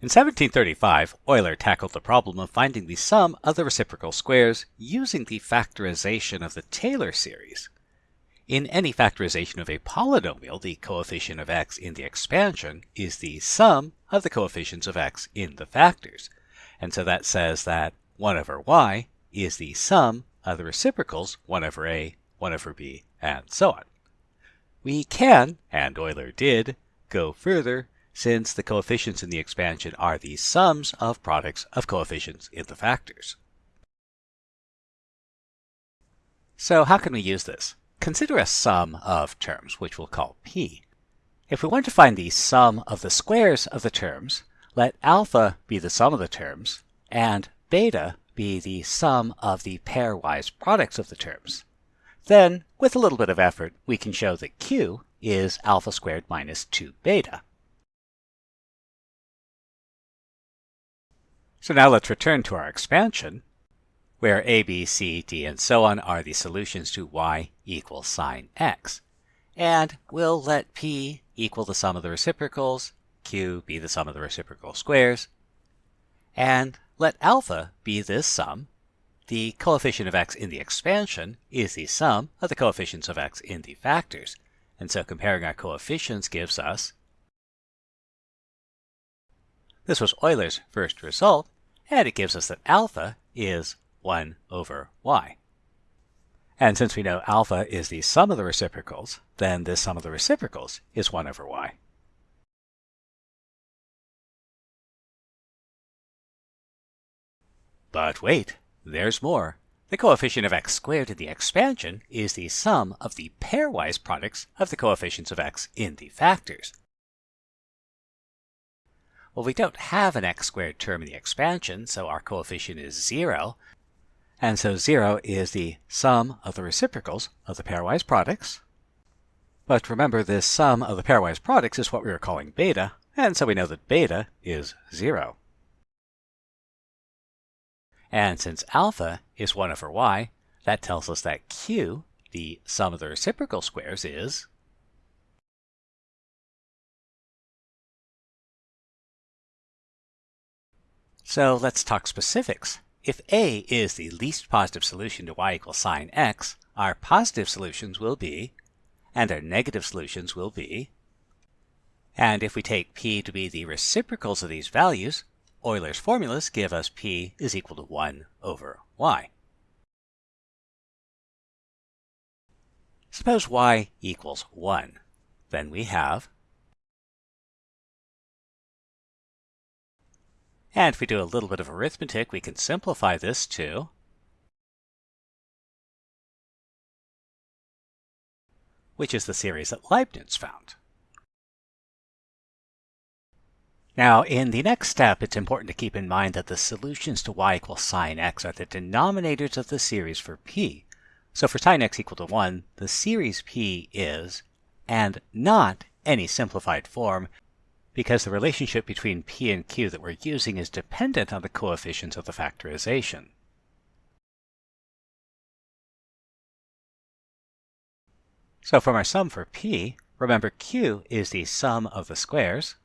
In 1735, Euler tackled the problem of finding the sum of the reciprocal squares using the factorization of the Taylor series. In any factorization of a polynomial, the coefficient of x in the expansion is the sum of the coefficients of x in the factors. And so that says that 1 over y is the sum of the reciprocals 1 over a, 1 over b, and so on. We can, and Euler did, go further since the coefficients in the expansion are the sums of products of coefficients in the factors. So how can we use this? Consider a sum of terms, which we'll call p. If we want to find the sum of the squares of the terms, let alpha be the sum of the terms, and beta be the sum of the pairwise products of the terms. Then, with a little bit of effort, we can show that q is alpha squared minus 2 beta. So now let's return to our expansion where a, b, c, d, and so on are the solutions to y equals sine x. And we'll let p equal the sum of the reciprocals, q be the sum of the reciprocal squares, and let alpha be this sum. The coefficient of x in the expansion is the sum of the coefficients of x in the factors. And so comparing our coefficients gives us this was Euler's first result, and it gives us that alpha is 1 over y. And since we know alpha is the sum of the reciprocals, then this sum of the reciprocals is 1 over y. But wait, there's more. The coefficient of x squared in the expansion is the sum of the pairwise products of the coefficients of x in the factors. Well, we don't have an x squared term in the expansion, so our coefficient is 0, and so 0 is the sum of the reciprocals of the pairwise products. But remember, this sum of the pairwise products is what we are calling beta, and so we know that beta is 0. And since alpha is 1 over y, that tells us that q, the sum of the reciprocal squares, is So let's talk specifics. If A is the least positive solution to y equals sine x, our positive solutions will be, and our negative solutions will be, and if we take p to be the reciprocals of these values, Euler's formulas give us p is equal to 1 over y. Suppose y equals 1. Then we have And if we do a little bit of arithmetic, we can simplify this to which is the series that Leibniz found. Now, in the next step, it's important to keep in mind that the solutions to y equals sine x are the denominators of the series for p. So for sine x equal to 1, the series p is, and not any simplified form, because the relationship between p and q that we're using is dependent on the coefficients of the factorization. So from our sum for p, remember q is the sum of the squares.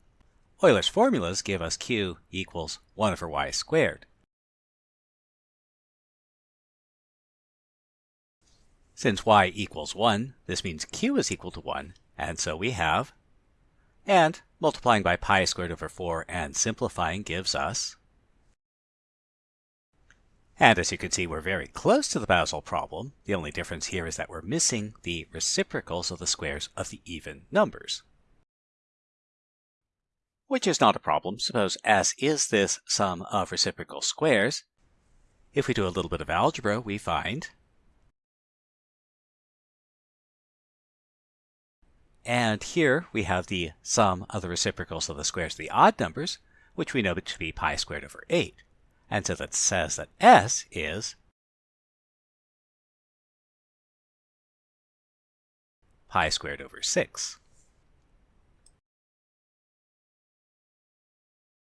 Euler's formulas give us q equals 1 over y squared. Since y equals 1, this means q is equal to 1, and so we have and multiplying by pi squared over 4 and simplifying gives us and as you can see, we're very close to the Basel problem. The only difference here is that we're missing the reciprocals of the squares of the even numbers. Which is not a problem. Suppose S is this sum of reciprocal squares. If we do a little bit of algebra, we find And here we have the sum of the reciprocals of the squares of the odd numbers, which we know to be pi squared over 8. And so that says that S is pi squared over 6.